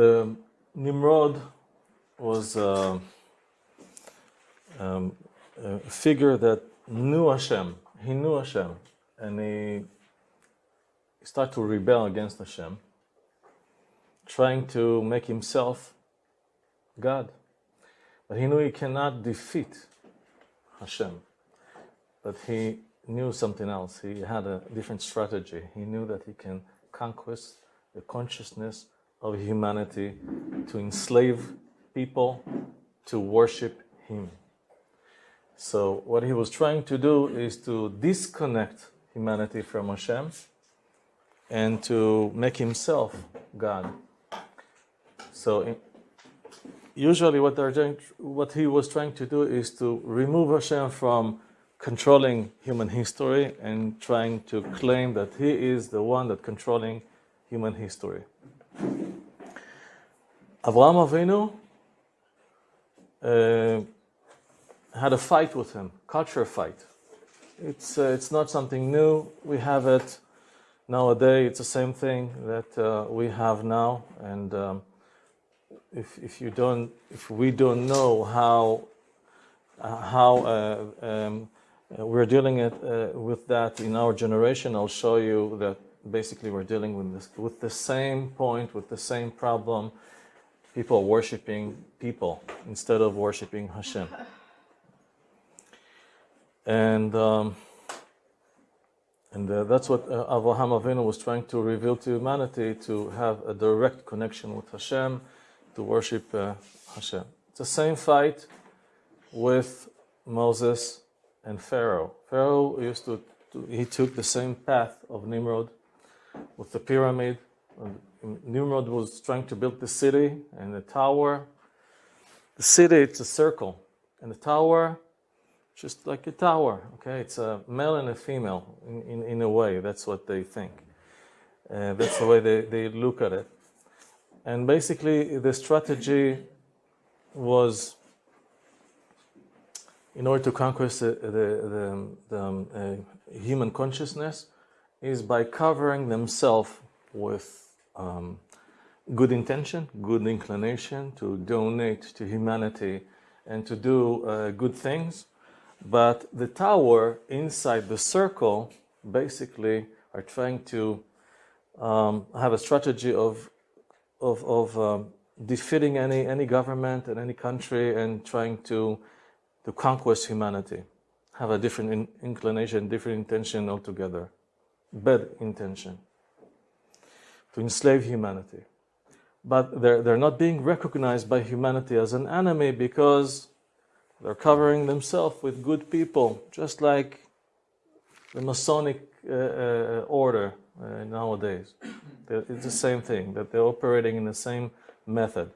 the Nimrod was uh, um, a figure that knew Hashem. He knew Hashem, and he started to rebel against Hashem, trying to make himself God. But he knew he cannot defeat Hashem. But he knew something else. He had a different strategy. He knew that he can conquest the consciousness of humanity to enslave people to worship him. So, what he was trying to do is to disconnect humanity from Hashem and to make himself God. So, usually, what, doing, what he was trying to do is to remove Hashem from controlling human history and trying to claim that he is the one that controlling human history. Avraham Avinu uh, had a fight with him, culture fight. It's, uh, it's not something new. We have it nowadays. It's the same thing that uh, we have now. And um, if, if you don't, if we don't know how how uh, um, we're dealing it, uh, with that in our generation, I'll show you that basically we're dealing with this, with the same point, with the same problem. People worshiping people instead of worshiping Hashem. And um, and uh, that's what uh, Avraham Avinu was trying to reveal to humanity to have a direct connection with Hashem, to worship uh, Hashem. It's the same fight with Moses and Pharaoh. Pharaoh used to, to he took the same path of Nimrod with the pyramid. Nimrod was trying to build the city and the tower. The city, it's a circle, and the tower, just like a tower. Okay, it's a male and a female in, in, in a way. That's what they think. Uh, that's the way they, they look at it. And basically, the strategy was in order to conquer the, the, the, um, uh, human consciousness is by covering themselves with um, good intention, good inclination to donate to humanity and to do uh, good things. But the tower inside the circle basically are trying to um, have a strategy of, of, of um, defeating any, any government and any country and trying to, to conquest humanity, have a different in, inclination, different intention altogether, bad intention, to enslave humanity. But they're, they're not being recognized by humanity as an enemy because they're covering themselves with good people, just like the Masonic uh, uh, order uh, nowadays. It's the same thing, that they're operating in the same method.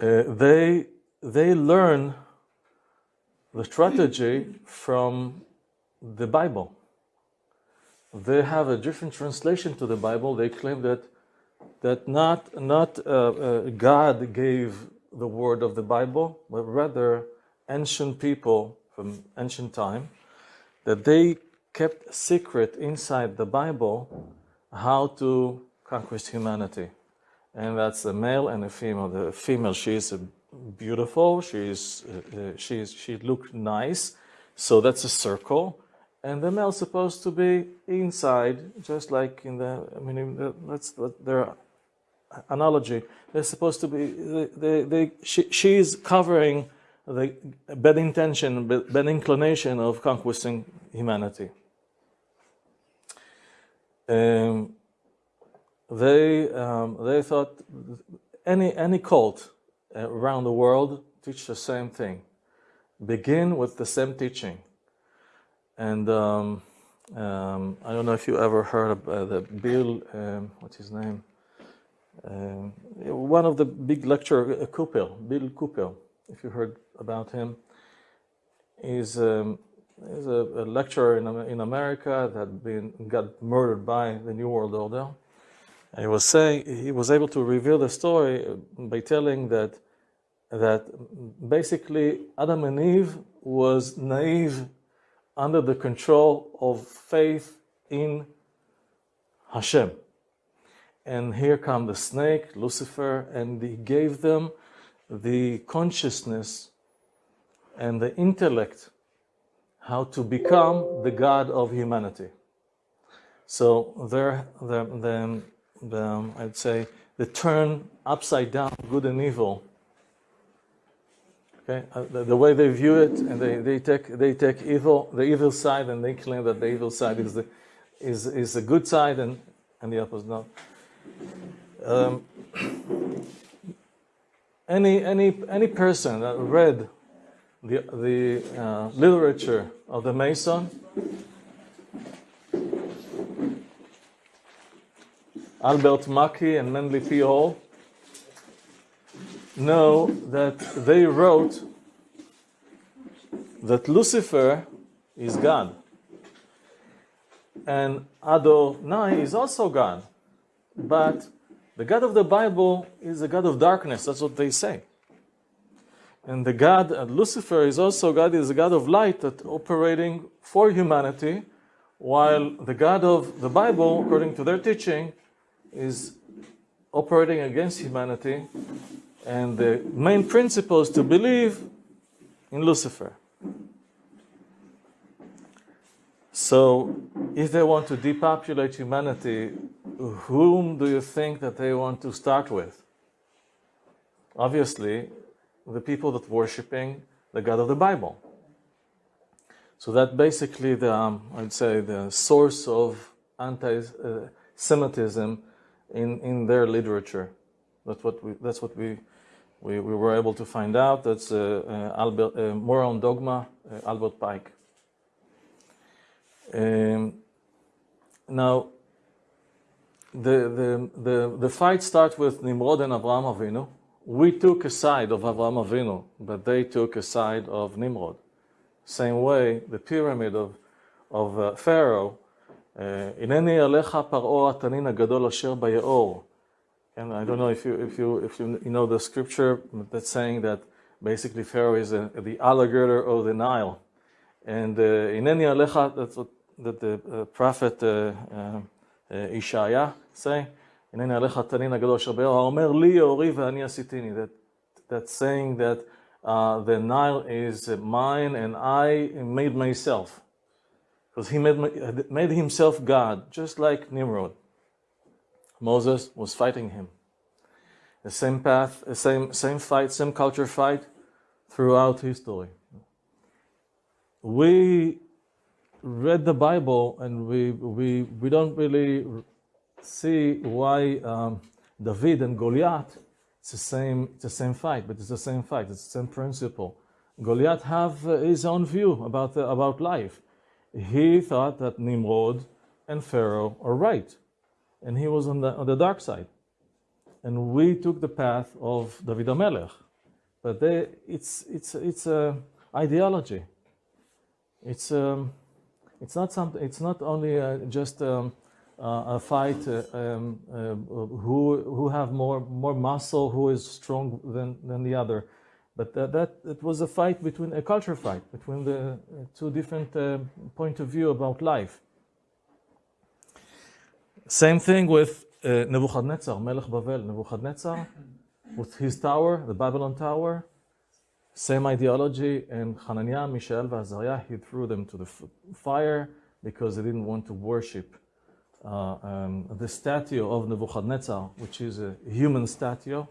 Uh, they, they learn the strategy from the Bible. They have a different translation to the Bible. They claim that, that not, not uh, uh, God gave the word of the Bible, but rather ancient people from ancient time, that they kept secret inside the Bible how to conquer humanity. And that's a male and a female. The female, she is beautiful, she, is, uh, uh she, is, she looked nice, so that's a circle. And the male is supposed to be inside, just like in the, I mean, that's their analogy. They're supposed to be, they, they, she, she's covering the bad intention, bad inclination of conquesting humanity. Um, they um, they thought any any cult around the world teach the same thing. Begin with the same teaching. And um, um, I don't know if you ever heard of uh, the Bill, um, what's his name? Um, one of the big lecturer, uh, Bill Cooper, if you heard about him, is um, is a, a, lecturer in, in America that been got murdered by the New World Order. And he was saying he was able to reveal the story by telling that that basically Adam and Eve was naive under the control of faith in Hashem. and here come the snake, Lucifer, and he gave them the consciousness and the intellect how to become the God of humanity. So there, the, the, the, I'd say, the turn upside down, good and evil. Okay, uh, the, the, way they view it, and they, they take they take evil, the evil side, and they claim that the evil side is the is is the good side, and and the opposite. No. Um, any any any person that read the the uh, literature of the Mason Albert Mackey and Manly P. Hall know that they wrote that Lucifer is God. And Adonai is also God. But the God of the Bible is a God of darkness. That's what they say. And the God, uh, Lucifer, is also God, is a God of light that operating for humanity, while the God of the Bible, according to their teaching, is operating against humanity, and the main principle is to believe in Lucifer. So, if they want to depopulate humanity, whom do you think that they want to start with? Obviously, the people that worshiping the God of the Bible. So that basically the um, I'd say the source of anti-Semitism in, in their literature. That's what we, that's what we, we, we were able to find out. That's uh, uh, Albert, uh, more on dogma, uh, Albert Pike. Um, now, the, the, the, the fight starts with Nimrod and Avraham Avinu. We took a side of Avraham Avinu, but they took a side of Nimrod. Same way, the pyramid of, of uh, Pharaoh הנני עליך פרעה התנין הגדול אשר ביאור. And I don't know if you, if you, if you know the scripture that's saying that basically Pharaoh is a, the alligator of the Nile. And הנני uh, עליך, that's what that the uh, prophet uh, uh, Ishaya say, הנני עליך התנין הגדול אשר ביאור, האומר לי יאורי ואני עשיתיני. That, that's saying that uh, the Nile is mine and I made myself because he made, made himself God, just like Nimrod. Moses was fighting him. The same path, the same, same fight, same culture fight throughout history. We read the Bible and we, we, we don't really see why um, David and Goliath, it's the, same, it's the same fight, but it's the same fight, it's the same principle. Goliath have uh, his own view about, the, about life he thought that Nimrod and Pharaoh are right, and he was on the, on the dark side. And we took the path of David HaMelech. But they, it's, it's, it's a ideology. It's, um, it's, not, something, it's not only uh, just um, uh, a fight uh, um, uh, who, who have more, more muscle, who is strong than, than the other. But that, that it was a fight between a culture fight between the two different uh, point of view about life. Same thing with uh, Nebuchadnezzar, Melech Bavel, Nebuchadnezzar, with his tower, the Babylon Tower. Same ideology, and Hananiah, Mishael, Azariah, he threw them to the fire because they didn't want to worship uh, um, the statue of Nebuchadnezzar, which is a human statue,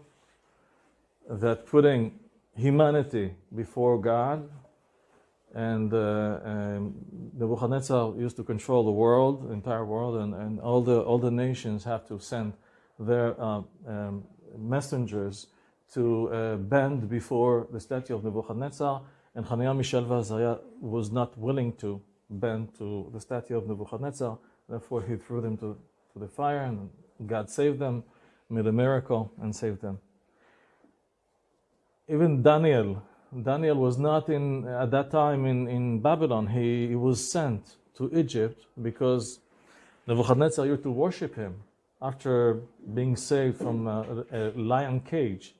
that putting humanity before God. And uh, um, Nebuchadnezzar used to control the world, the entire world, and, and all, the, all the nations have to send their uh, um, messengers to uh, bend before the statue of Nebuchadnezzar. And Hananiah, Mishael, Azariah was not willing to bend to the statue of Nebuchadnezzar. Therefore, he threw them to, to the fire, and God saved them, made a miracle, and saved them even Daniel, Daniel was not in at that time in, in Babylon. He, he was sent to Egypt because Nebuchadnezzar used to worship him after being saved from a, a lion cage.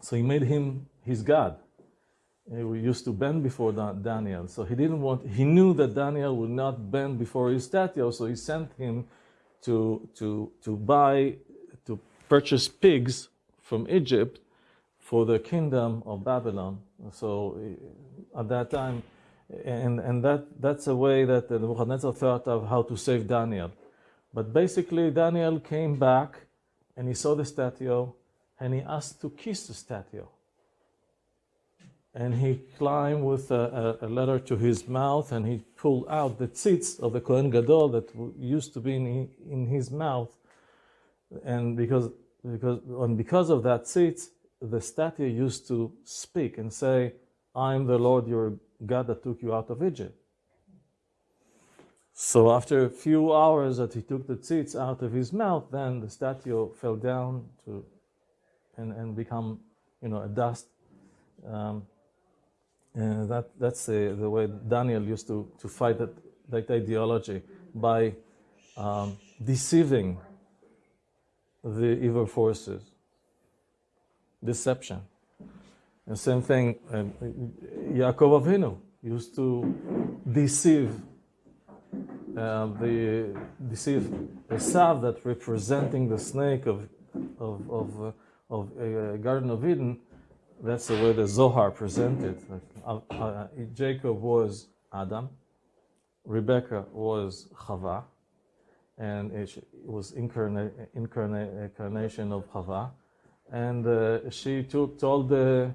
So he made him his God. He used to bend before Daniel. So he didn't want, he knew that Daniel would not bend before his statue, so he sent him to, to, to buy, to purchase pigs from Egypt for the kingdom of Babylon. So uh, at that time, and, and that, that's a way that Nebuchadnezzar thought of how to save Daniel. But basically, Daniel came back and he saw the statue and he asked to kiss the statue. And he climbed with a, a, a letter to his mouth and he pulled out the tzitz of the Kohen Gadol that used to be in, in his mouth. And because, because, and because of that tzitz, the statue used to speak and say, I'm the Lord your God that took you out of Egypt. So after a few hours that he took the tzitz out of his mouth, then the statue fell down to and, and become, you know, a dust. Um, and that, that's the, the way Daniel used to, to fight that, that ideology by um, deceiving the evil forces. Deception. And same thing, uh, Yaakov Avinu used to deceive uh, the deceive Esav that representing the snake of of of, uh, of uh, Garden of Eden. That's the way the Zohar presented. Uh, uh, Jacob was Adam, Rebecca was Chava, and it was incarna- incarna- incarnation of Chava, and uh, she took, told the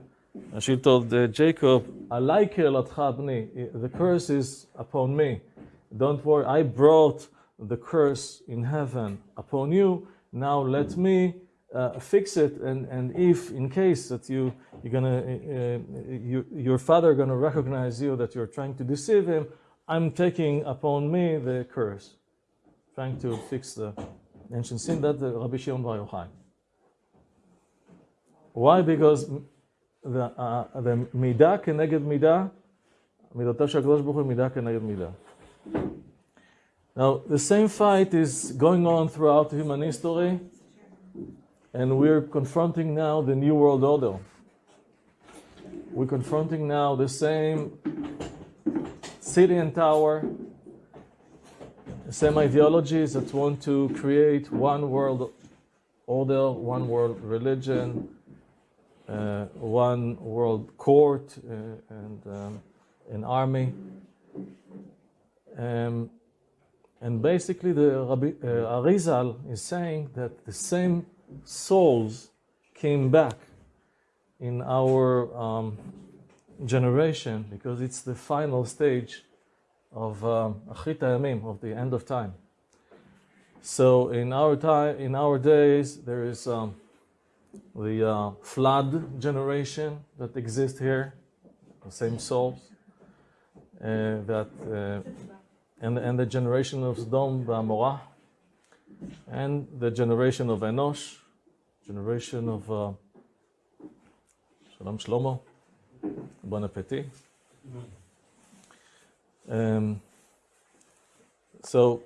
she told Jacob, The curse is upon me. Don't worry, I brought the curse in heaven upon you. Now let me uh, fix it. And, and if, in case that you, you're gonna, uh, you, your father gonna recognize you that you're trying to deceive him, I'm taking upon me the curse, trying to fix the ancient sin. That the Rabbi Shimon Bar Yochai. Why? Because the, uh, the מידה כנגד מידה, מידותיו של הקדוש ברוך הוא מידה כנגד מידה. Now, the same fight is going on throughout human history, and we're confronting now the New World Order. We're confronting now the same city and tower, the same ideologies that want to create one world order, one world religion, uh, one world court, uh, and um, an army. Um, and basically, the Rabbi, uh, Arizal is saying that the same souls came back in our um, generation because it's the final stage of um, Achrit um, of the end of time. So in our time, in our days, there is um, the uh, flood generation that exists here, the same souls uh, that. Uh, and, and the generation of Sodom Amorah, and the generation of Enosh, generation of uh, Shalom Shlomo, Bon Appetit. Um, so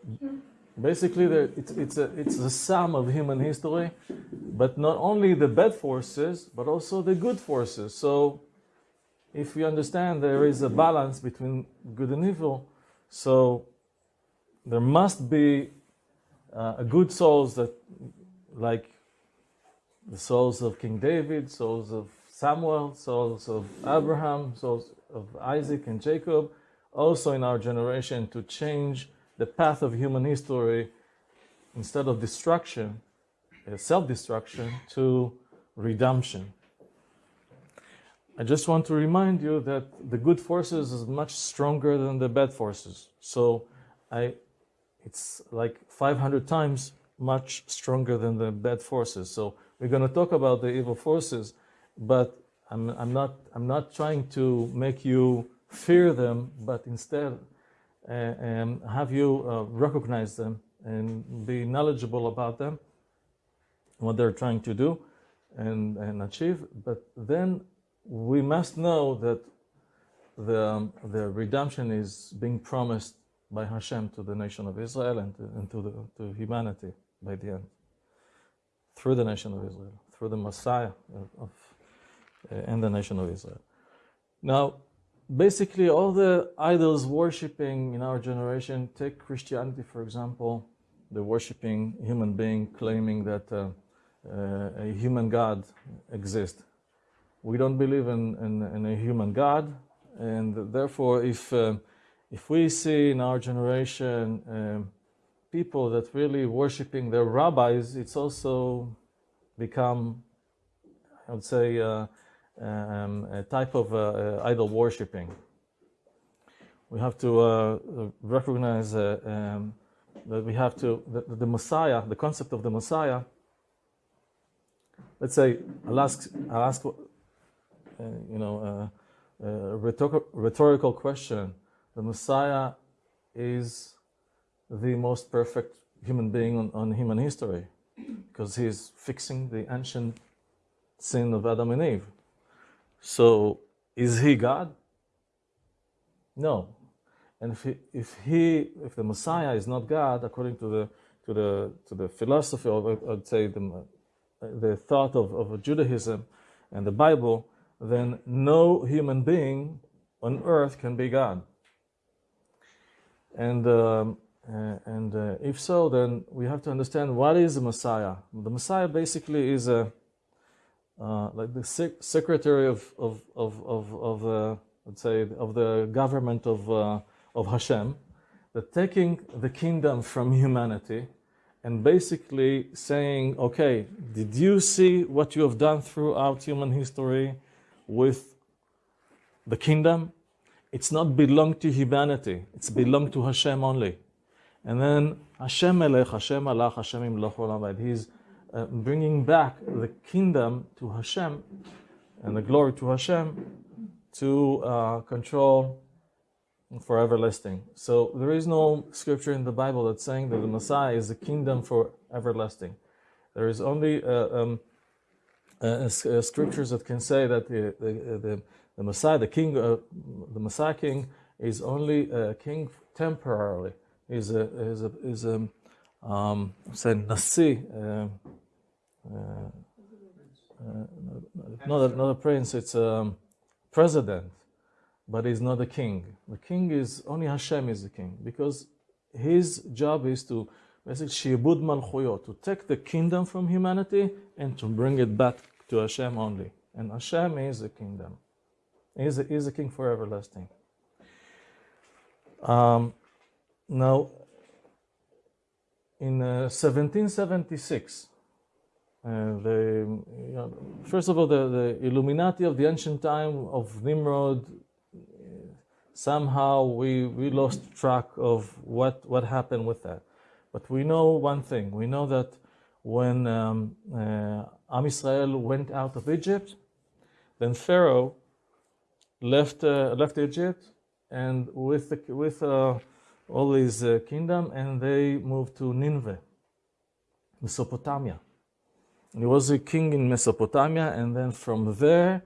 basically, it's, it's, a, it's the sum of human history, but not only the bad forces, but also the good forces. So if we understand there is a balance between good and evil, so there must be uh, good souls that, like the souls of King David, souls of Samuel, souls of Abraham, souls of Isaac and Jacob, also in our generation to change the path of human history instead of destruction, uh, self destruction, to redemption. I just want to remind you that the good forces is much stronger than the bad forces. So I, it's like 500 times much stronger than the bad forces. So we're going to talk about the evil forces, but I'm, I'm, not, I'm not trying to make you fear them, but instead um, have you uh, recognize them and be knowledgeable about them, what they're trying to do and, and achieve. But then we must know that the, um, the redemption is being promised by Hashem to the nation of Israel and to, and to, the, to humanity by the end, through the nation of Israel, through the Messiah of, of uh, and the nation of Israel. Now, basically, all the idols worshipping in our generation, take Christianity for example, they're worshiping human being, claiming that uh, uh, a human God exists. We don't believe in, in, in a human God, and therefore, if uh, if we see in our generation um, people that really worshiping their rabbis, it's also become, I would say, uh, um, a type of uh, uh idol worshiping. We have to uh, recognize uh, um, that we have to, the, the Messiah, the concept of the Messiah, let's say, I'll ask, I'll ask you know, a rhetorical question. The Messiah is the most perfect human being on, on human history because he's fixing the ancient sin of Adam and Eve. So, is he God? No. And if he, if he, if the Messiah is not God, according to the to the to the philosophy, of I'd say the the thought of, of Judaism and the Bible, then no human being on earth can be God. And um, uh, and uh, if so, then we have to understand what is the Messiah. The Messiah basically is a uh, like the sec- secretary of of of of, of uh, let's say of the government of uh, of Hashem, that taking the kingdom from humanity and basically saying, okay, did you see what you have done throughout human history with the kingdom? It's not belong to humanity. It's belong to Hashem only. And then Hashem Melech, Hashem Alach, Hashem Imloch Olam He's uh, bringing back the kingdom to Hashem and the glory to Hashem to uh, control for everlasting. So there is no scripture in the Bible that's saying that the Messiah is the kingdom for everlasting. There is only uh, um, uh, uh, scriptures that can say that the, the, the, the Messiah, the king, uh, the Messiah king, is only a king temporarily is a is a is a um, say nasi, uh, uh, uh, not a, not a prince. It's a president, but he's not a king. The king is only Hashem is the king because his job is to basically shibud malchuyot to take the kingdom from humanity and to bring it back to Hashem only. And Hashem is the kingdom. He is the, is the king for everlasting. Um, now, in uh, 1776, the, you know, first of all, the, the, Illuminati of the ancient time of Nimrod, somehow we, we lost track of what, what happened with that. But we know one thing. We know that when um, uh, Am Israel went out of Egypt, then Pharaoh left, uh, left Egypt, and with, the, with uh, all his uh, kingdom, and they moved to Nineveh, Mesopotamia. He was a king in Mesopotamia, and then from there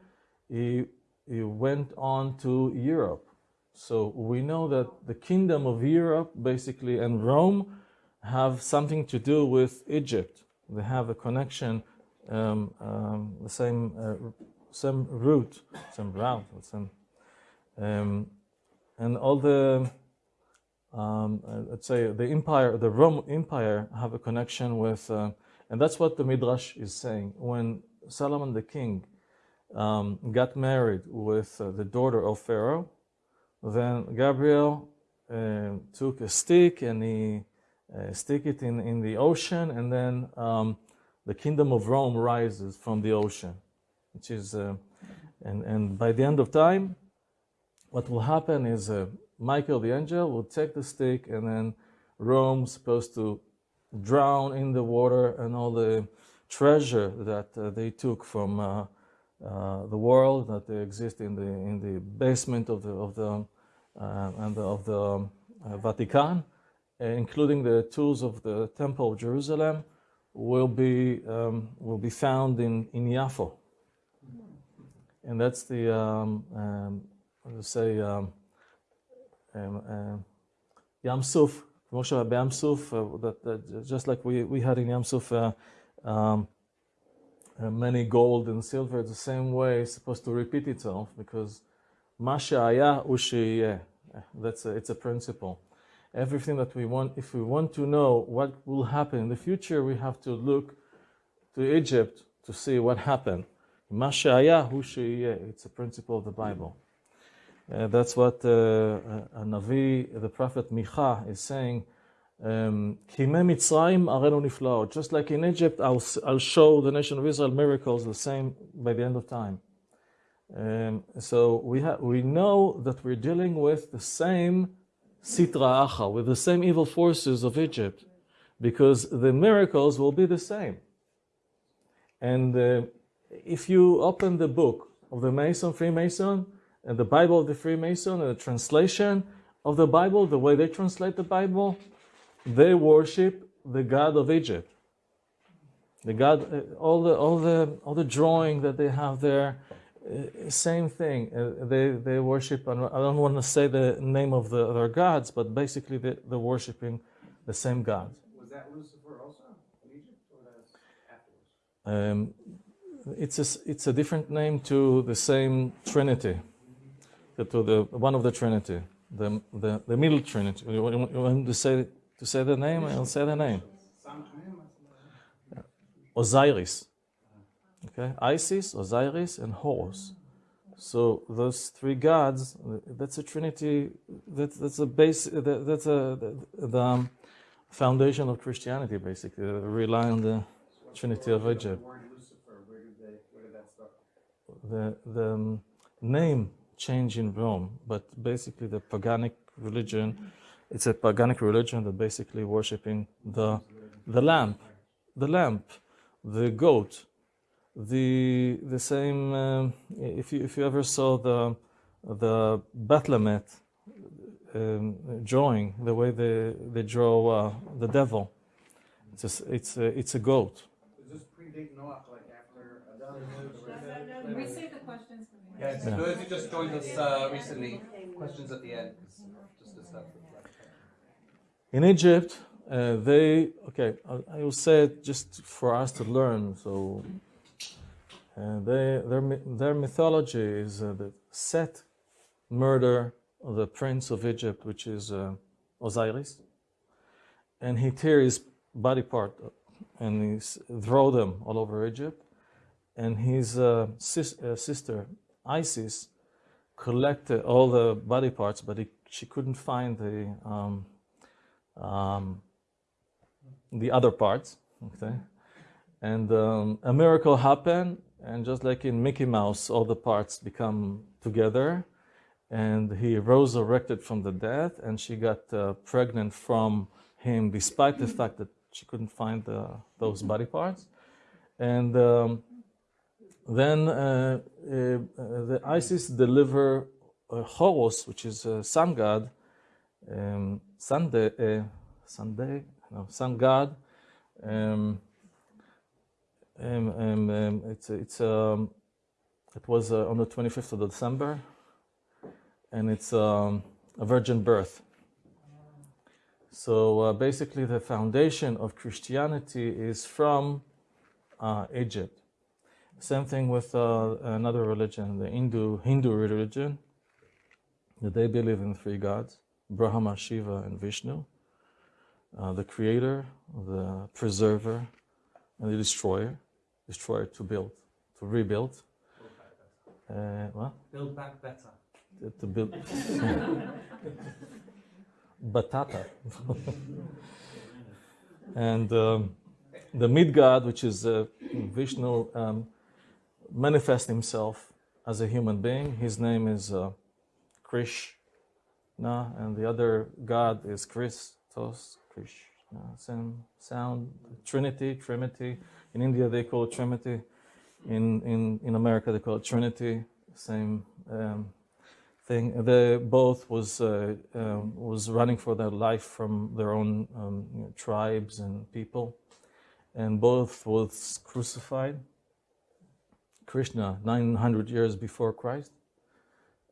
he, he went on to Europe. So we know that the kingdom of Europe, basically, and Rome have something to do with Egypt. They have a connection, um, um, the same uh, same route, same route, same, um, and all the um, uh, let's say the empire, the Rome Empire, have a connection with, uh, and that's what the Midrash is saying. When Solomon the king um, got married with uh, the daughter of Pharaoh, then Gabriel uh, took a stick and he uh, stick it in, in the ocean, and then um, the kingdom of Rome rises from the ocean, which is, uh, and and by the end of time, what will happen is Michael the angel will take the stick and then Rome's supposed to drown in the water and all the treasure that uh, they took from uh, uh, the world that they exist in the in the basement of the of the uh, and the, of the um, uh, Vatican, including the tools of the Temple of Jerusalem, will be um, will be found in in Yafo, and that's the um, um, say um, Suf, Moshe Yam Suf, that, just like we, we had in Yam Suf uh, um, uh, many gold and silver, the same way it's supposed to repeat itself because Aya Ushiyeh. That's a, it's a principle. Everything that we want, if we want to know what will happen in the future, we have to look to Egypt to see what happened. It's a principle of the Bible. Uh, that's what uh, uh, Navi, the prophet Micha, is saying. Um, just like in Egypt, I'll, I'll show the nation of Israel miracles the same by the end of time. Um, so we, ha- we know that we're dealing with the same sitra acha, with the same evil forces of Egypt, because the miracles will be the same. And uh, if you open the book of the Mason, Freemason, the Bible of the Freemason, and the translation of the Bible, the way they translate the Bible, they worship the God of Egypt. The God, uh, all the all the all the drawing that they have there, uh, same thing. Uh, they they worship. I don't want to say the name of the, their gods, but basically they, they're worshiping the same God. Was that Lucifer also in Egypt, or that's afterwards? Um, it's a it's a different name to the same Trinity, to the one of the Trinity, the the, the middle Trinity. You want to say to say the name? I'll say the name. Osiris. Okay, Isis, Osiris, and Horus. So those three gods, that's a trinity. That's that's a base. That's a the, the um, foundation of Christianity, basically. They rely on the Trinity of Egypt. The the um, name change in Rome, but basically the paganic religion. It's a paganic religion that basically worshiping the the lamp, the lamp, the goat, the the same. Um, if you if you ever saw the the Baphomet um, drawing, the way they they draw uh, the devil, it's a, it's a, it's a goat. Does this predate Noah, like after Can we save the questions for the Yeah, so those who just joined us uh, recently, questions at the end. Just to. In Egypt, uh, they okay. I, I will say it just for us to learn. So, uh, they their their mythology is uh, the Set murder of the prince of Egypt, which is uh, Osiris, and he tear his body part and he throw them all over Egypt, and his uh, sis, uh, sister Isis collected all the body parts, but he, she couldn't find the um, um, the other parts. Okay, and um, a miracle happened, and just like in Mickey Mouse, all the parts become together, and he rose resurrected from the dead, and she got uh, pregnant from him, despite the fact that she couldn't find the, those body parts, and. Then uh, uh, the Isis deliver uh, Horus, which is a sun god, um, Sunday, uh, Sunday, no, sun god. Um, um, um, um, it's it's um, it was uh, on the 25th of December, and it's um, a virgin birth. So uh, basically, the foundation of Christianity is from uh, Egypt. Same thing with uh, another religion, the Hindu Hindu religion. They believe in three gods: Brahma, Shiva, and Vishnu. Uh, the creator, the preserver, and the destroyer. Destroyer to build, to rebuild. Uh, what? Build back better. To- build. Batata. and um, the mid god, which is uh, Vishnu, um, manifests himself as a human being. His name is uh, Krishna, and the other god is Christos, Krishna. Same sound, Trinity, Trinity. In India, they call it Trinity. In, in, in America, they call it Trinity. Same um, thing. They both was uh, um, was running for their life from their own um, you know, tribes and people, and both was crucified. Krishna, 900 years before Christ,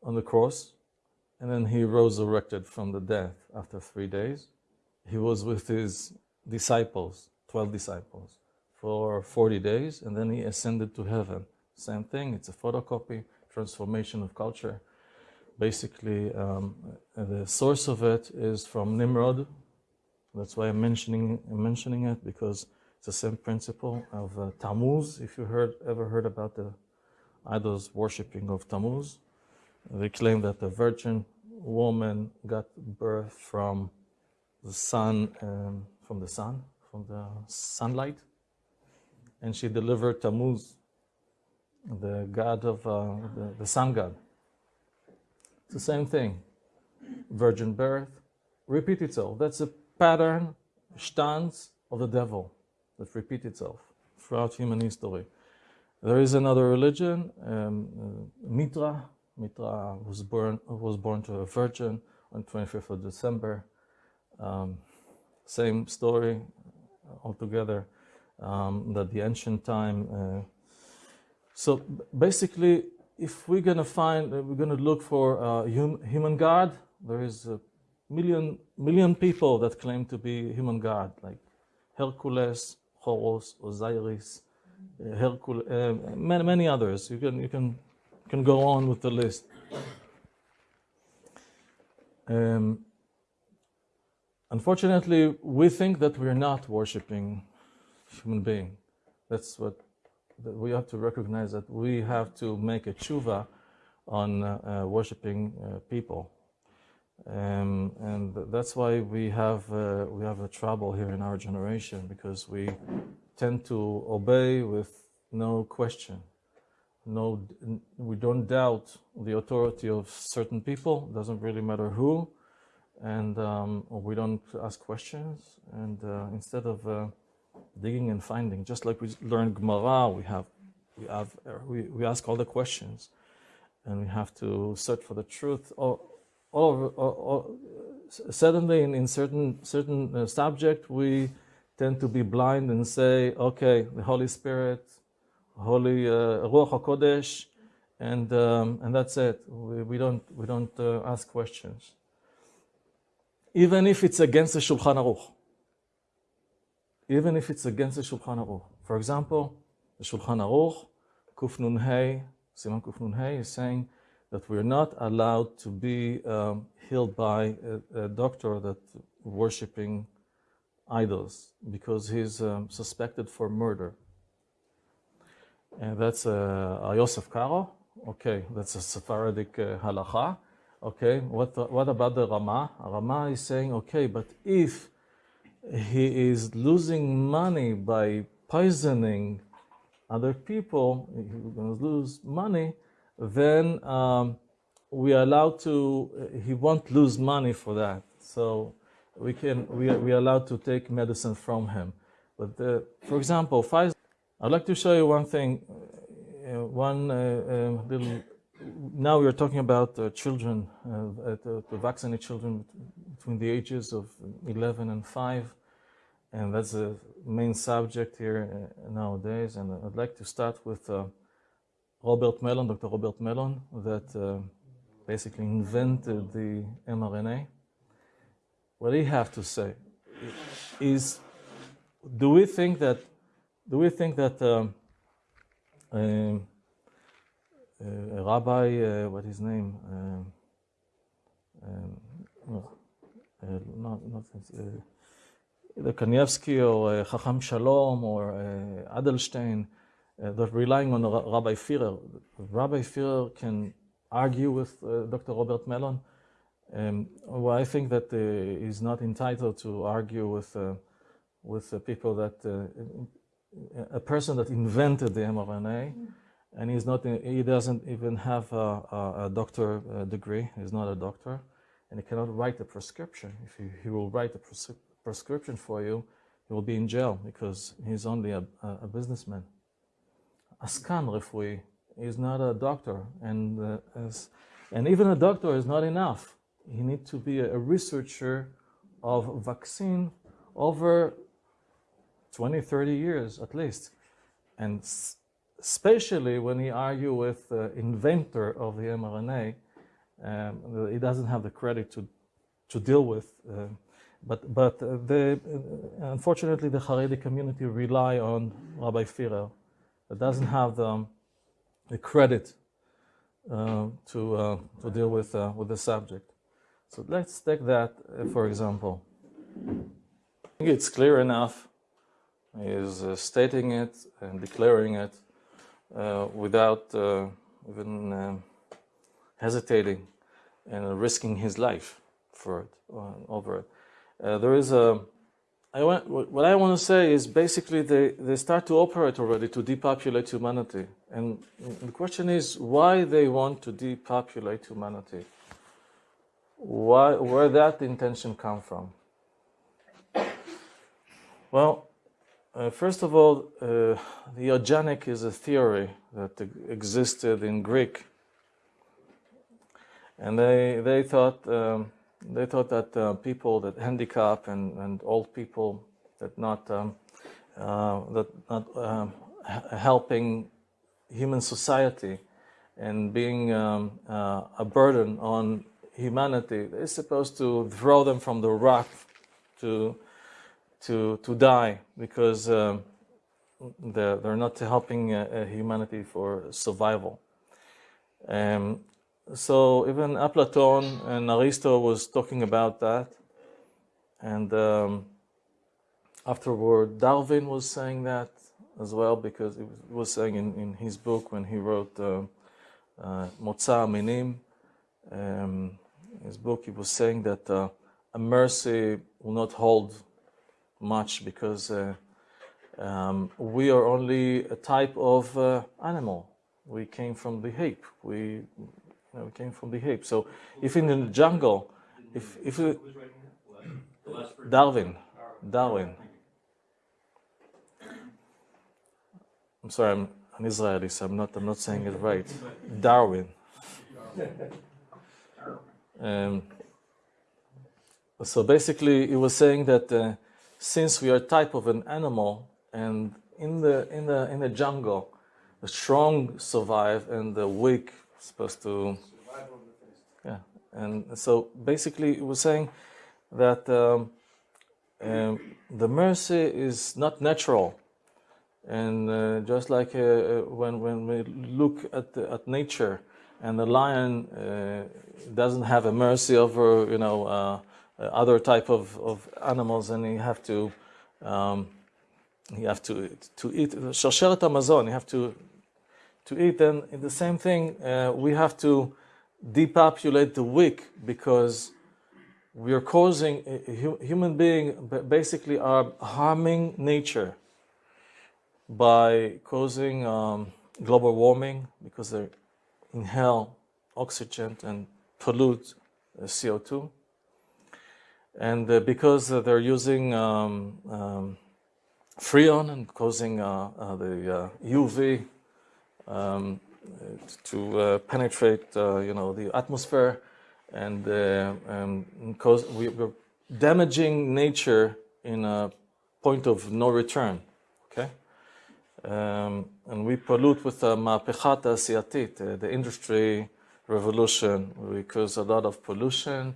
on the cross, and then he rose resurrected from the death after three days. He was with his disciples, 12 disciples, for 40 days, and then he ascended to heaven. Same thing, it's a photocopy, transformation of culture. Basically, um, the source of it is from Nimrod. That's why I'm mentioning I'm mentioning it because it's the same principle of uh, Tammuz. If you heard ever heard about the idols worshipping of Tammuz, they claim that the virgin woman got birth from the sun, um, from the sun, from the sunlight, and she delivered Tammuz, the god of uh, the, the sun god. It's the same thing. Virgin birth, repeat itself. That's a pattern, stance of the devil that repeat itself throughout human history. There is another religion, um, uh, Mitra. Mitra was born was born to a virgin on 25th of December. Um, same story altogether. Um, that the ancient time. Uh, so basically, if we're gonna find, uh, we're gonna look for a hum, human god. There is a million million people that claim to be human god, like Hercules, Horus, Osiris, Hercules, uh, many many others. You can you can can go on with the list. Um, unfortunately, we think that we're not worshiping human being. That's what that we have to recognize that we have to make a tshuva on uh, uh, worshiping people, um, and that's why we have uh, we have a trouble here in our generation because we tend to obey with no question, no we don't doubt the authority of certain people. Doesn't really matter who, and um, we don't ask questions, and uh, instead of uh, digging and finding. Just like we learn Gemara, we have, we have, we, we ask all the questions, and we have to search for the truth. All, over, all, all suddenly, in, in certain certain uh, subject, we tend to be blind and say, "Okay, the Holy Spirit, Holy uh, Ruach Hakodesh," and um, and that's it. We, we don't we don't uh, ask questions, even if it's against the Shulchan Aruch even if it's against the Shulchan Aruch. For example, the Shulchan Aruch, Kuf Nun Hey, Siman Kuf Nun Hey is saying that we're not allowed to be um, healed by a, a, doctor that worshiping idols because he's um, suspected for murder. And that's uh, Yosef Karo. Okay, that's a Sephardic uh, halacha. Okay, what, what about the Rama? Rama is saying, okay, but if he is losing money by poisoning other people, he's going to lose money, then um, we are allowed to, he won't lose money for that. So we can, we are, we are allowed to take medicine from him. But the, for example, Pfizer, I'd like to show you one thing, uh, one uh, uh, little, now we are talking about uh, children, uh, to, to children between the ages of 11 and 5 and that's the main subject here uh, nowadays. And I'd like to start with uh, Robert Malone, Dr. Robert Malone, that uh, basically invented the mRNA. What do you have to say is, do we think that, do we think that um, um, uh, rabbi, uh, what his name? Um, um uh, not, not either Kanievsky or uh, Chacham Shalom or uh, Edelstein, uh, they're relying on Rabbi Firer. Rabbi Firer can argue with uh, Dr. Robert Malone. Um, well, I think that uh, he's not entitled to argue with uh, with people that a person that invented the mRNA, mm. and he's not. He doesn't even have a, a, a doctor degree. He's not a doctor, and he cannot write a prescription. If he, he will write a prescription prescription for you, he will be in jail because he's only a, a businessman. Askan Refui is not a doctor, and uh, as, and even a doctor is not enough. He needs to be a, researcher of vaccine over 20, 30 years at least. And especially when he argue with the inventor of the mRNA, um, he doesn't have the credit to, to deal with uh, but, but the, unfortunately, the Haredi community rely on Rabbi Firer. That doesn't have the, the credit uh, to uh, to deal with uh, with the subject. So let's take that uh, for example. I think it's clear enough. Is uh, stating it and declaring it uh, without even um, hesitating and risking his life for it over it. There is a I want, what I want to say is basically they, they start to operate already to depopulate humanity. And the question is why they want to depopulate humanity. Why, where that intention come from? Well, uh, first of all, uh, the eugenic is a theory that existed in Greek, and they they thought um, they thought that uh, people that handicap and, and old people that not um, uh, that not um, helping human society and being um, uh, a burden on humanity is supposed to throw them from the rock to to to die because um, they're, they're not helping uh, uh, humanity for survival. Um, so even Platon and Aristo was talking about that, and um, afterward Darwin was saying that as well because he was saying in, in his book when he wrote uh, uh, Minim, um, his book, he was saying that uh, a mercy will not hold much because uh, um, we are only a type of uh, animal. We came from the ape. We, we came from the ape. So if in the jungle, if if we, Darwin, Darwin. I'm sorry, I'm an Israeli, so I'm not I'm not saying it right. Darwin. Um, so basically, he was saying that uh, since we are type of an animal, and in the in the in the jungle, the strong survive and the weak supposed to, yeah. And so basically, it was saying that um, um, the mercy is not natural, and uh, just like uh, uh, when when we look at the, at nature, and the lion uh, doesn't have a mercy over you know uh, other type of, of animals, and you have to um, you have to to eat sharsheret hamazon. You have to to eat. And in the same thing, uh, we have to depopulate the weak because we are causing a human being basically are harming nature by causing um, global warming because they inhale oxygen and pollute uh, CO2 and uh, because uh, they're using um, um, freon and causing uh, uh, the uh, UV um, to uh, penetrate, uh, you know, the atmosphere, and uh, um, cause we, we're damaging nature in a point of no return. Okay, um, and we pollute with the ma'apechat asiatit, uh, the industry revolution. We cause a lot of pollution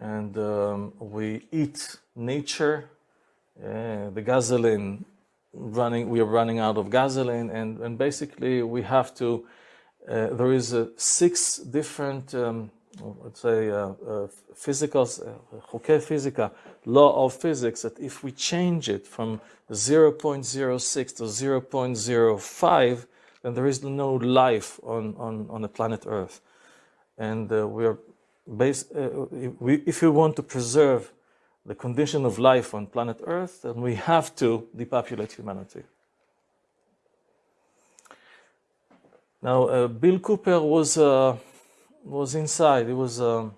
and um, we eat nature. Uh, the gasoline running, we are running out of gasoline, and, and basically we have to. Uh, there is a six different, um, let's say, uh, uh physical, uh, Hoke physica, law of physics. That if we change it from 0.06 to 0.05, then there is no life on on on the planet Earth, and uh, we are base. we, if you want to preserve the condition of life on planet Earth, and we have to depopulate humanity. Now, uh, Bill Cooper was uh, was inside. He was um,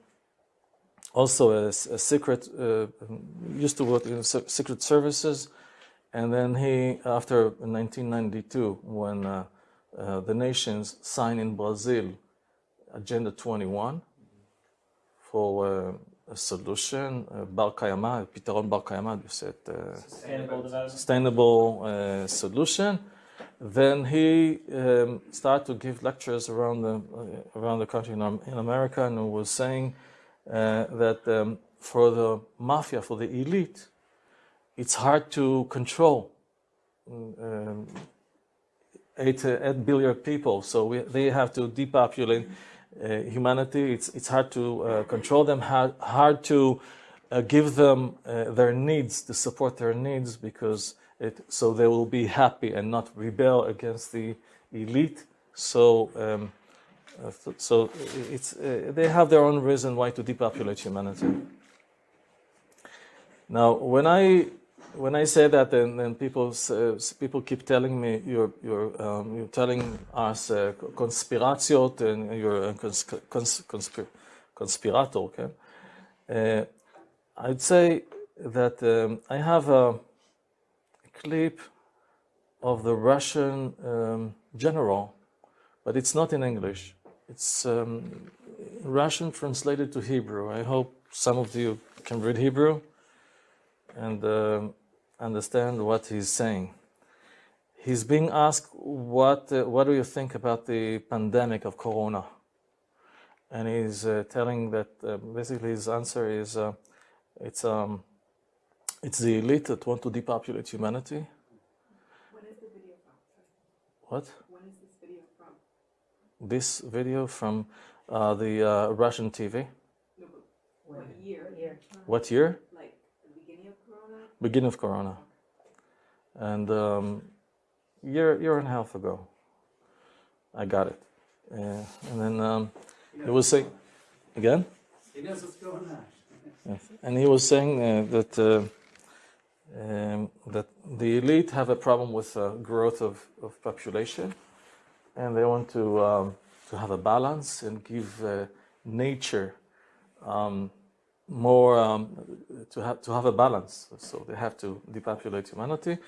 also a, a secret. Uh, used to work in secret services, and then he, after 1992, when uh, uh, the nations signed in Brazil Agenda 21 for uh, a solution, uh, בר קיימא, פתרון בר קיימא, you said uh, Sustainable development. sustainable uh, solution. Then he um, started to give lectures around the uh, around the country in, Am- in America, and was saying uh, that um, for the mafia, for the elite, it's hard to control. Um, eight, uh, 8 billion people, so we, they have to depopulate uh, humanity. It's, it's hard to uh, control them, hard, hard to uh, give them uh, their needs, to support their needs, because it, so they will be happy and not rebel against the elite. So, um, uh, so it's, uh, they have their own reason why to depopulate humanity. Now, when I when I say that, then, then people uh, people keep telling me you're you're um, you're telling us uh, conspiratiot and you're a cons- cons- conspir- conspirator. Okay, uh, I'd say that um, I have a clip of the Russian um, general, but it's not in English. It's um, Russian translated to Hebrew. I hope some of you can read Hebrew and um, understand what he's saying. He's being asked, "What uh, what do you think about the pandemic of Corona?" And he's uh, telling that uh, basically his answer is, uh, "It's um, it's the elite that want to depopulate humanity." When is the video from? What? When is this video from? This video from uh, the uh, Russian TV. No, but what year? Year. What year? Like the beginning of Corona? Beginning of Corona. And um, year year and a half ago, I got it. Uh, and then um, he was saying, again. He knows what's going on. Yes. And he was saying uh, that uh, um, that the elite have a problem with uh, growth of, of population, and they want to um, to have a balance and give uh, nature um, more um, to have to have a balance. So they have to depopulate humanity,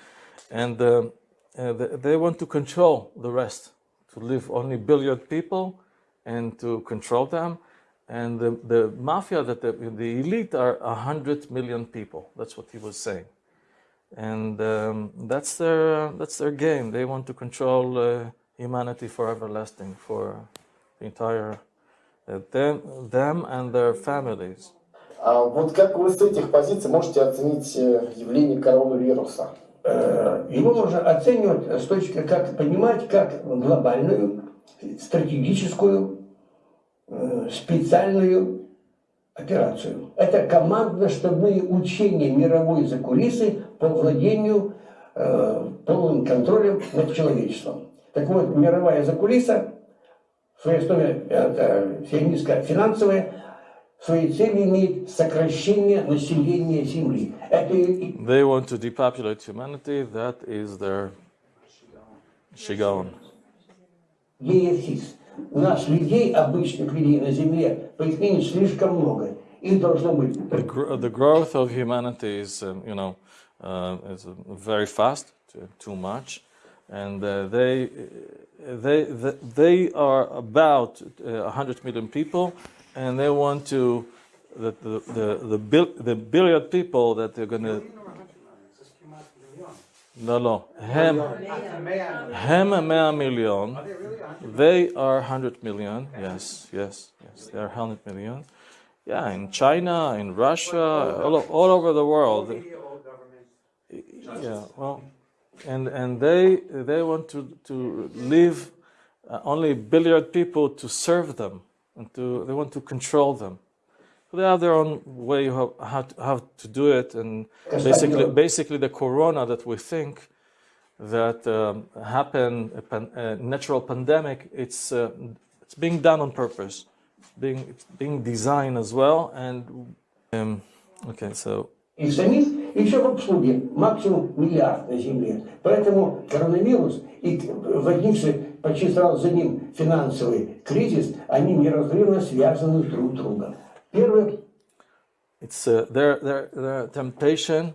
and um, uh, they, want to control the rest, to live only billion people, and to control them. And the, the mafia, that the, the elite are a 100 million people. That's what he was saying. And um, that's, their, that's their game. They want to control uh, humanity for everlasting, for the entire, uh, them, them and their families. А вот как вы с этих позиций можете оценить э, явление коронавируса? Э, Его можно оценивать с точки, как понимать, как глобальную, стратегическую, э, специальную операцию. Это командно-штабные учения мировой закулисы по владению полным контролем над человечеством. Так вот, мировая закулиса в своей основе это сионистско-финансовая, They want to depopulate humanity. That is their shigon. ЕФСИС. У нас людей, обычных людей на Земле, по их мнению, слишком много. Их должно быть The, gr- the growth of humanity is, um, you know, uh, is uh, very fast, too, too much, and uh, they, they, they, they are about uh, 100 million people, and they want to, the, the, the, the, bil- the billion people that they're going to, no, no, hem, hem 100 million, they are 100 million, yes, yes, yes, they are 100 million. Yeah, in China, in Russia, all, all over the world. Yeah, well, and and they they want to to leave uh, only billion people to serve them and to they want to control them. So they have their own way of how to, how to do it, and basically basically the corona that we think that um, happen a, pan, a natural pandemic, it's uh, it's being done on purpose, being it's being designed as well, and um, okay, so их самих, и еще в обслуге максимум миллиард на Земле. Поэтому коронавирус и возникший почти сразу за ним финансовый кризис, они неразрывно связаны друг с другом. Первое, It's uh, their, their their temptation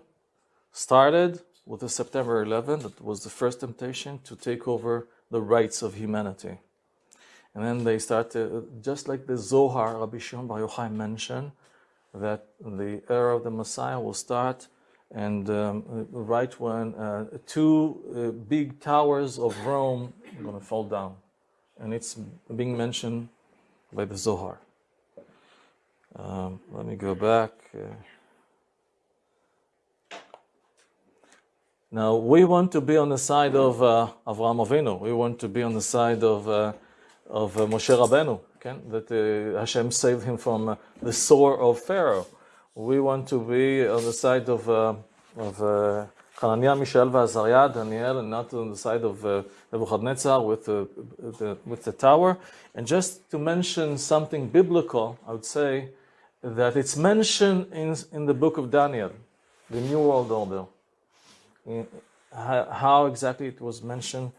started with the September 11th. That was the first temptation to take over the rights of humanity, and then they started just like the Zohar Rabbi Shimon Bar Yochai mentioned that the era of the Messiah will start, and um, right when uh, two uh, big towers of Rome are going to fall down, and it's being mentioned by the Zohar. Um, let me go back. Uh, Now we want to be on the side of uh, Avraham Avinu. We want to be on the side of uh, of uh, Moshe Rabbeinu. Okay? That uh, Hashem saved him from the sword of Pharaoh. We want to be on the side of uh, of uh, Hananiah, Mishael, Azariah, Daniel, and not on the side of uh, Nebuchadnezzar with the, the with the tower. And just to mention something biblical, I would say that it's mentioned in in the book of Daniel, the New World Order in, how, how exactly it was mentioned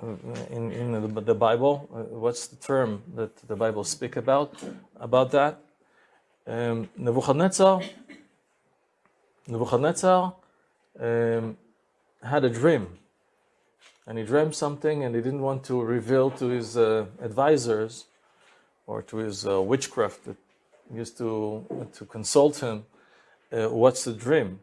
uh, in, in the, the Bible. Uh, what's the term that the Bible speak about about that? Nebuchadnezzar, Nebuchadnezzar um, had a dream, and he dreamed something, and he didn't want to reveal to his uh, advisors or to his uh, witchcraft that used to to consult him. Uh, what's the dream?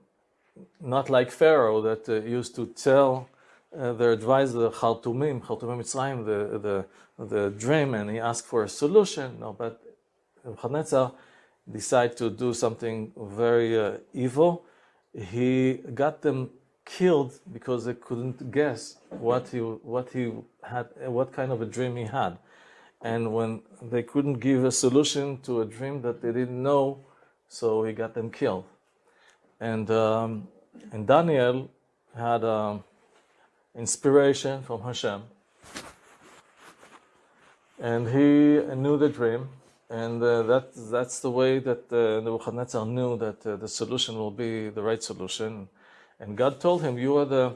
not like Pharaoh that uh, used to tell uh, their advisor, Khartoumim, Khartoumim Mitzrayim, the, the, the dream, and he asked for a solution. No, but Nebuchadnezzar decided to do something very uh, evil. He got them killed because they couldn't guess what he, what he had, what kind of a dream he had. And when they couldn't give a solution to a dream that they didn't know, so he got them killed. And, um, and Daniel had um, inspiration from Hashem. And he knew the dream. And uh, that, that's the way that uh, Nebuchadnezzar knew that uh, the solution will be the right solution. And God told him, You are the,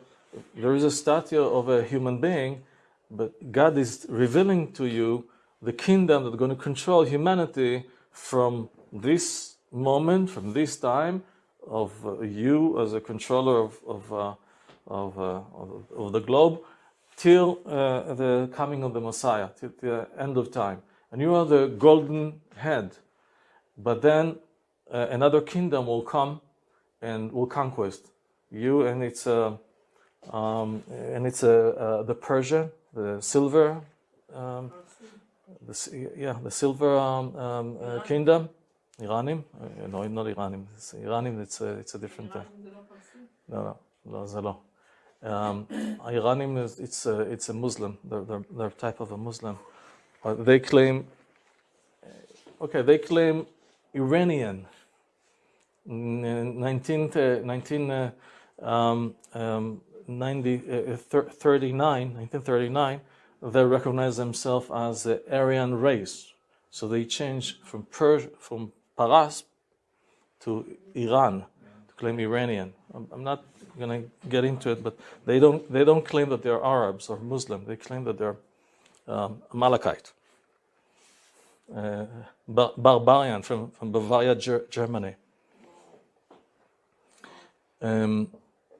there is a statue of a human being, but God is revealing to you the kingdom that's going to control humanity from this moment, from this time, of uh, you as a controller of of, uh, of, uh, of, the globe till uh, the coming of the Messiah, till the end of time and you are the golden head. But then uh, another kingdom will come and will conquest you, and it's a uh, um, and it's a the Persia, the silver, um, the, yeah, the silver um, um uh, kingdom, Iranim. no, not Iranim. It's Iranim. It's a it's a different. no, no, no, um, Iranim is it's a, it's a Muslim. They're, they're, they're type of a Muslim. But they claim... Okay, they claim Iranian. In 19, uh, 19 uh, um, um, 90, uh, 39, 1939, they recognize themselves as the Aryan race. So they change from Persia, from Paras to Iran to claim Iranian. I'm, I'm not going to get into it, but they don't they don't claim that they're Arabs or Muslim. They claim that they're um, Amalekite, uh, bar- barbarian from, from Bavaria, Ger- Germany. Um,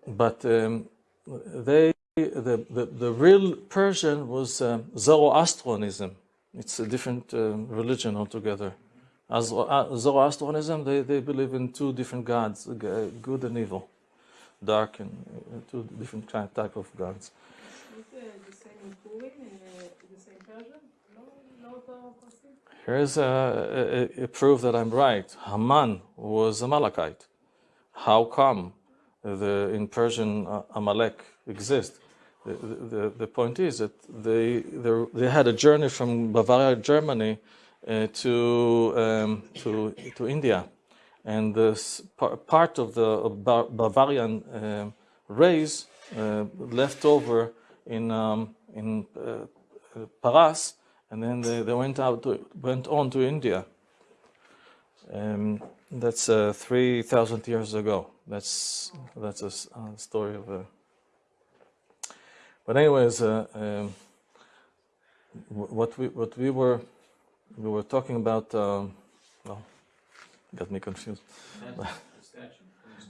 but um, they the, the, the real Persian was um, Zoroastrianism. It's a different uh, religion altogether. As uh, Zoroastrianism, they, they believe in two different gods, good and evil, dark and uh, two different type of gods. Here's a, a, a, proof that I'm right. Haman was a Amalekite. How come the, in Persian uh, Amalek exists? The, the, the, point is that they, they, they had a journey from Bavaria, Germany, uh, to, um, to, to India. And this part of the Bavarian uh, race uh, left over in, um, in uh, Paras, and then they, they went, out to, went on to India. Um, that's uh, 3,000 years ago. That's, that's a, a story of a. But anyways, uh, um, what we what we were we were talking about, um, well, got me confused.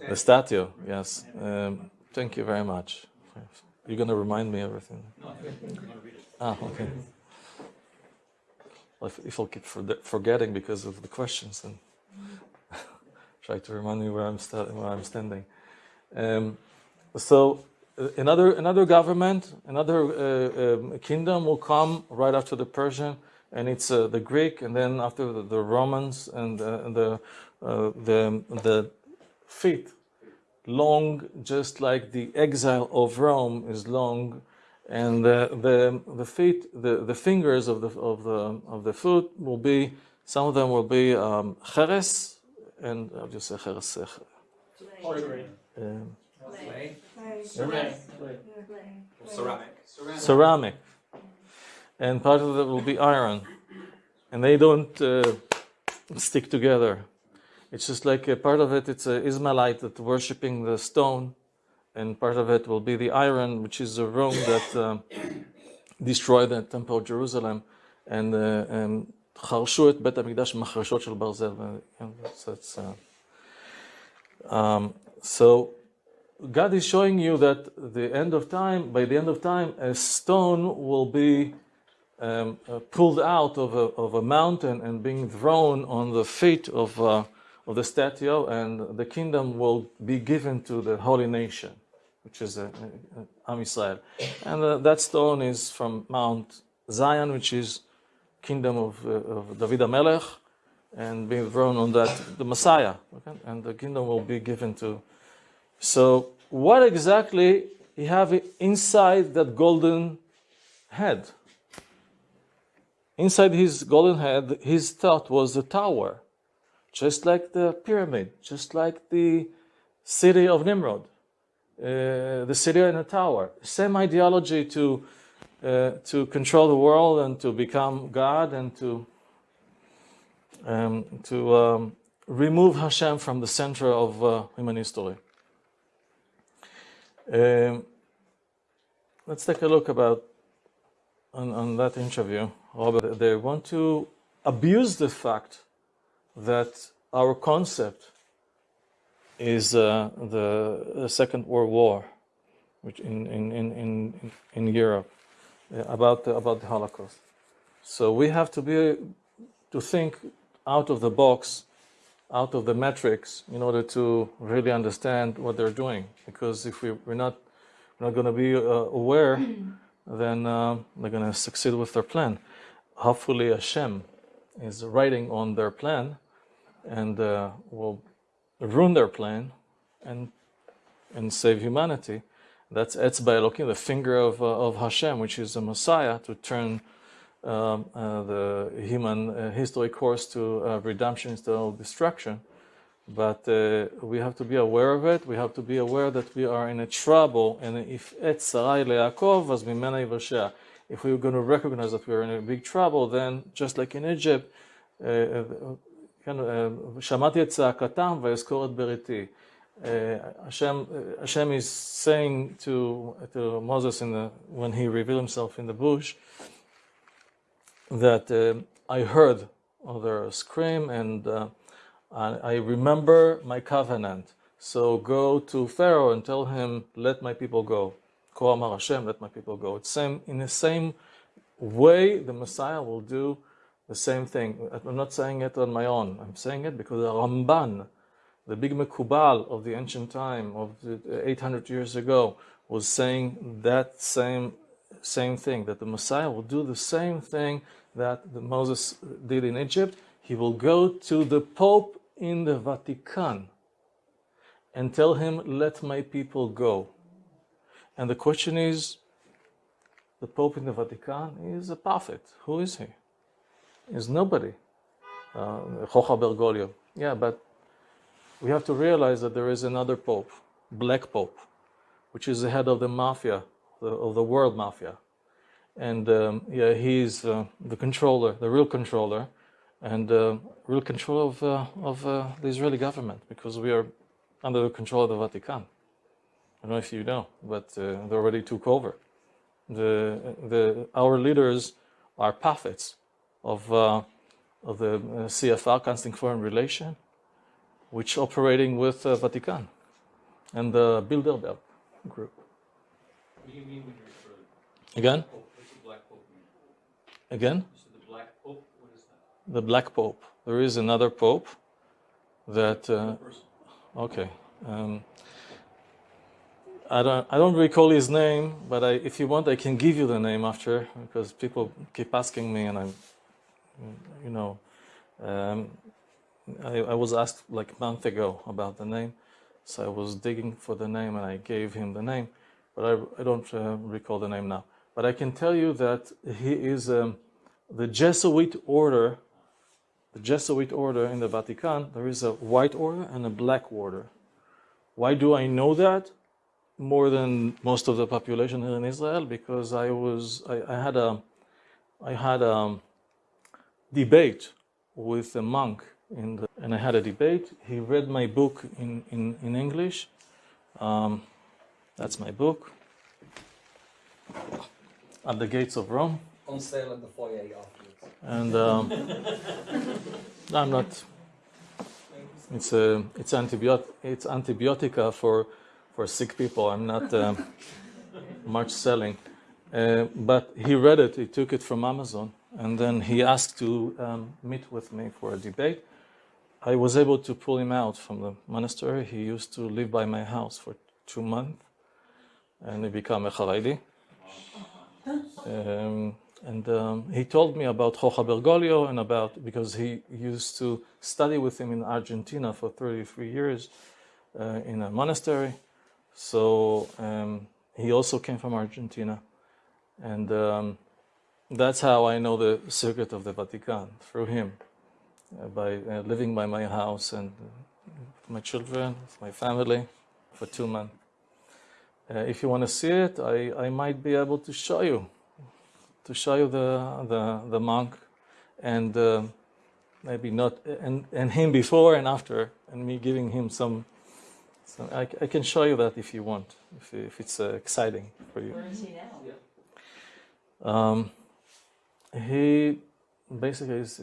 the statue, yes. Um, thank you very much. You're going to remind me everything. No, ah, okay. Well, if, if I'll keep forgetting because of the questions, then try to remind me where I'm, where I'm standing. Um, so uh, another another government, another uh, um, kingdom will come right after the Persian and it's uh, the Greek, and then after the, the Romans and uh, the uh, the the fifth long, just like the exile of Rome is long, and the the, the feet, the, the fingers of the of the of the foot will be. Some of them will be um, cheres, and I'll just say cheres. uh, um, Clay? Clay. Ceramic. ceramic, and part of it will be iron, and they don't uh, stick together. It's just like a part of it. It's a Ismailite that worshiping the stone, and part of it will be the iron, which is a Rome that um, destroyed the temple of Jerusalem, and uh, um, חרשו את בית המקדש במחרשות של ברזל. ו- and that's- that's, uh, um, so God is showing you that the end of time, by the end of time, a stone will be um, uh, pulled out of a, of a mountain and being thrown on the feet of, uh, of the statue, and the kingdom will be given to the holy nation, which is uh, Am Israel. And uh, that stone is from Mount Zion, which is kingdom of, uh, of David HaMelech, and being thrown on that, the Messiah. Okay? And the kingdom will be given to so, what exactly you have inside that golden head? Inside his golden head, his thought was a tower, just like the pyramid, just like the city of Nimrod, uh, the city in the tower. Same ideology to uh, to control the world and to become God and to um, to um, remove Hashem from the center of uh, human history. Um, let's take a look about on, on that interview. Robert, they want to abuse the fact that our concept is uh, the, the Second World War, which in in in in, in Europe, uh, about the, about the Holocaust. So we have to be to think out of the box out of the matrix in order to really understand what they're doing. Because if we, we're not we're not going to be uh, aware, then uh, they're going to succeed with their plan. Hopefully, Hashem is writing on their plan and uh, will ruin their plan and and save humanity. That's Etzba Elohim, the finger of, uh, of Hashem, which is the Messiah, to turn um, uh, the human uh, history course to uh, redemption instead of destruction. But uh, we have to be aware of it. We have to be aware that we are in a trouble. And if et sarai le'akov, as mimena yivashea. If we're going to recognize that we're in a big trouble, then just like in Egypt, uh, כן, uh, שמעתי את צעקתם ואזכור את בריתי. Uh, Hashem, uh, Hashem is saying to, to Moses in the, when he revealed himself in the bush, that uh, I heard their scream and uh, I I remember my covenant. So go to Pharaoh and tell him, let my people go. Ko amar Hashem, let my people go. It's same, in the same way the Messiah will do the same thing. I'm not saying it on my own. I'm saying it because the Ramban, the big Mekubal of the ancient time, of the 800 years ago, was saying that same same thing that the Messiah will do the same thing that the Moses did in Egypt. He will go to the Pope in the Vatican and tell him, "Let my people go." And the question is, the Pope in the Vatican is a prophet. Who is he? Is nobody. Uh, Bergoglio. Yeah, but we have to realize that there is another Pope, Black Pope, which is the head of the mafia, of the world mafia. And um, yeah, he's uh, the controller, the real controller, and uh, real control of, uh, of uh, the Israeli government because we are under the control of the Vatican. I don't know if you know, but uh, they already took over. The, the, our leaders are prophets of, uh, of the uh, CFR, Constant Foreign Relation, which operating with uh, Vatican and the Bilderberg group. What do you mean when you refer to Again? Pope? What's the Black Pope mean? Again? Said the Black Pope? What is that? The Black Pope. There is another Pope that. Uh, okay. Um, I don't. I don't recall his name, but I, if you want, I can give you the name after because people keep asking me, and I'm, you know, um, I, I was asked like a month ago about the name, So I was digging for the name and I gave him the name, but I, I don't uh, recall the name now. But I can tell you that he is um, the Jesuit order. The Jesuit order in the Vatican, there is a white order and a black order. Why do I know that? More than most of the population here in Israel, because I was I, I had a I had a debate with a monk in the, and I had a debate. He read my book in, in, in English. Um, that's my book. At the Gates of Rome. On sale in the foyer afterwards. And um, I'm not. It's a it's antibiotic it's antibiotica for for sick people. I'm not um, much selling, uh, but he read it. He took it from Amazon, and then he asked to um, meet with me for a debate. I was able to pull him out from the monastery. He used to live by my house for two months, and he became a Haredi. Um, and um, he told me about Jorge Bergoglio and about because he used to study with him in Argentina for 33 years uh, in a monastery. So um, he also came from Argentina, and um, that's how I know the circuit of the Vatican through him, uh, by uh, living by my house and uh, my children, my family, for two months. Uh, if you want to see it, I, I might be able to show you, to show you the the, the monk, and uh, maybe not and, and him before and after, and me giving him some. some I, I can show you that if you want, if, if it's uh, exciting for you. Where is he now? Um, he basically is